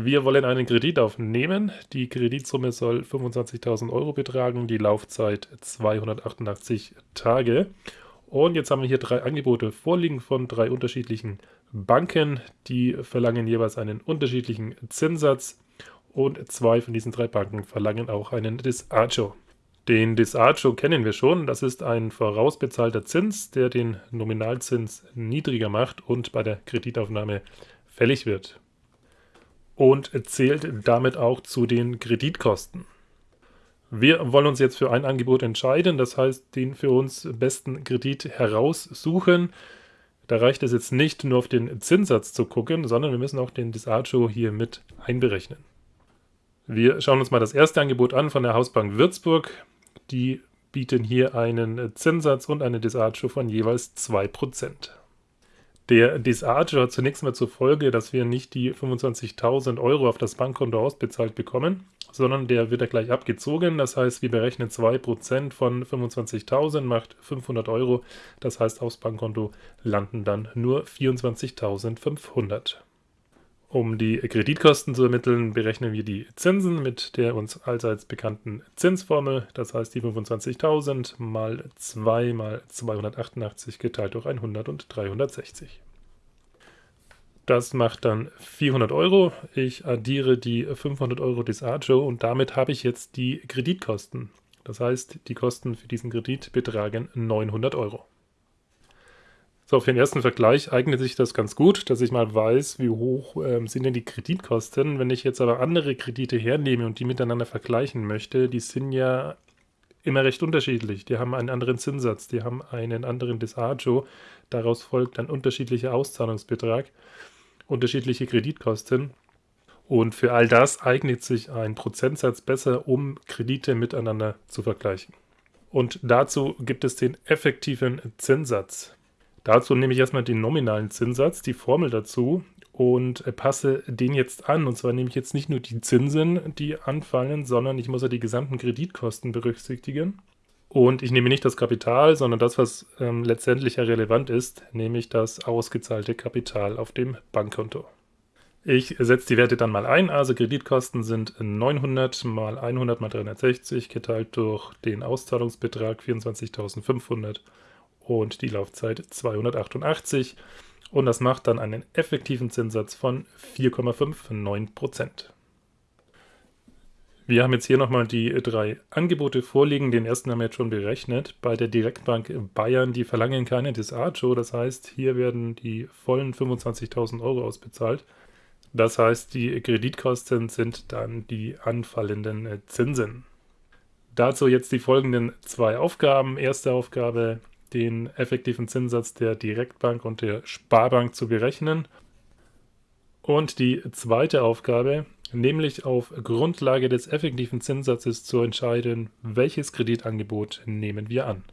Wir wollen einen Kredit aufnehmen. Die Kreditsumme soll 25.000 Euro betragen, die Laufzeit 288 Tage. Und jetzt haben wir hier drei Angebote vorliegen von drei unterschiedlichen Banken. Die verlangen jeweils einen unterschiedlichen Zinssatz und zwei von diesen drei Banken verlangen auch einen Disagio. Den Disagio kennen wir schon. Das ist ein vorausbezahlter Zins, der den Nominalzins niedriger macht und bei der Kreditaufnahme fällig wird und zählt damit auch zu den Kreditkosten. Wir wollen uns jetzt für ein Angebot entscheiden, das heißt den für uns besten Kredit heraussuchen. Da reicht es jetzt nicht nur auf den Zinssatz zu gucken, sondern wir müssen auch den Disagio hier mit einberechnen. Wir schauen uns mal das erste Angebot an von der Hausbank Würzburg. Die bieten hier einen Zinssatz und eine Disagio von jeweils 2%. Der Disage hat zunächst mal zur Folge, dass wir nicht die 25.000 Euro auf das Bankkonto ausbezahlt bekommen, sondern der wird ja gleich abgezogen. Das heißt, wir berechnen 2% von 25.000 macht 500 Euro. Das heißt, aufs Bankkonto landen dann nur 24.500. Um die Kreditkosten zu ermitteln, berechnen wir die Zinsen mit der uns allseits bekannten Zinsformel. Das heißt, die 25.000 mal 2 mal 288 geteilt durch 100 und 360. Das macht dann 400 Euro. Ich addiere die 500 Euro des Agio und damit habe ich jetzt die Kreditkosten. Das heißt, die Kosten für diesen Kredit betragen 900 Euro. So, für den ersten Vergleich eignet sich das ganz gut, dass ich mal weiß, wie hoch ähm, sind denn die Kreditkosten. Wenn ich jetzt aber andere Kredite hernehme und die miteinander vergleichen möchte, die sind ja immer recht unterschiedlich. Die haben einen anderen Zinssatz, die haben einen anderen Disagio. Daraus folgt ein unterschiedlicher Auszahlungsbetrag, unterschiedliche Kreditkosten. Und für all das eignet sich ein Prozentsatz besser, um Kredite miteinander zu vergleichen. Und dazu gibt es den effektiven Zinssatz. Dazu nehme ich erstmal den nominalen Zinssatz, die Formel dazu und passe den jetzt an. Und zwar nehme ich jetzt nicht nur die Zinsen, die anfallen, sondern ich muss ja die gesamten Kreditkosten berücksichtigen. Und ich nehme nicht das Kapital, sondern das, was ähm, letztendlich ja relevant ist, nämlich das ausgezahlte Kapital auf dem Bankkonto. Ich setze die Werte dann mal ein, also Kreditkosten sind 900 mal 100 mal 360 geteilt durch den Auszahlungsbetrag 24.500 und die Laufzeit 288 und das macht dann einen effektiven Zinssatz von 4,59%. Wir haben jetzt hier nochmal die drei Angebote vorliegen. Den ersten haben wir jetzt schon berechnet. Bei der Direktbank Bayern, die verlangen keine Disagio. Das heißt, hier werden die vollen 25.000 Euro ausbezahlt. Das heißt, die Kreditkosten sind dann die anfallenden Zinsen. Dazu jetzt die folgenden zwei Aufgaben. Erste Aufgabe, den effektiven Zinssatz der Direktbank und der Sparbank zu berechnen. Und die zweite Aufgabe, nämlich auf Grundlage des effektiven Zinssatzes zu entscheiden, welches Kreditangebot nehmen wir an.